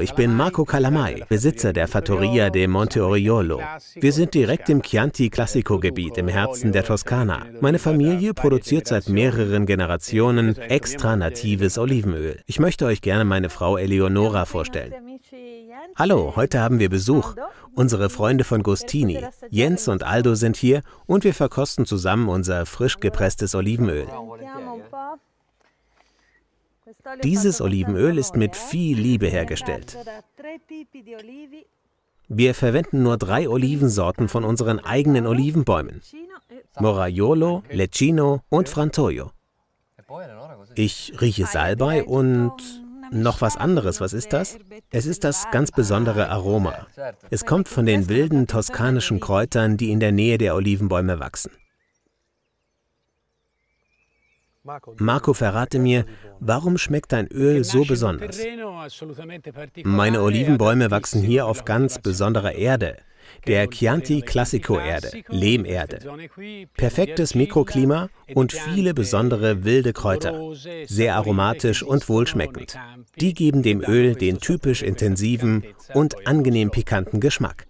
Ich bin Marco Calamai, Besitzer der Fattoria de Monte Oriolo. Wir sind direkt im Chianti Classico Gebiet im Herzen der Toskana. Meine Familie produziert seit mehreren Generationen extra natives Olivenöl. Ich möchte euch gerne meine Frau Eleonora vorstellen. Hallo, heute haben wir Besuch. Unsere Freunde von Gostini. Jens und Aldo sind hier und wir verkosten zusammen unser frisch gepresstes Olivenöl. Dieses Olivenöl ist mit viel Liebe hergestellt. Wir verwenden nur drei Olivensorten von unseren eigenen Olivenbäumen. Moraiolo, Lecchino und Frantoio. Ich rieche Salbei und noch was anderes. Was ist das? Es ist das ganz besondere Aroma. Es kommt von den wilden toskanischen Kräutern, die in der Nähe der Olivenbäume wachsen. Marco, verrate mir, warum schmeckt dein Öl so besonders? Meine Olivenbäume wachsen hier auf ganz besonderer Erde, der Chianti Classico Erde, Lehmerde. Perfektes Mikroklima und viele besondere wilde Kräuter, sehr aromatisch und wohlschmeckend. Die geben dem Öl den typisch intensiven und angenehm pikanten Geschmack.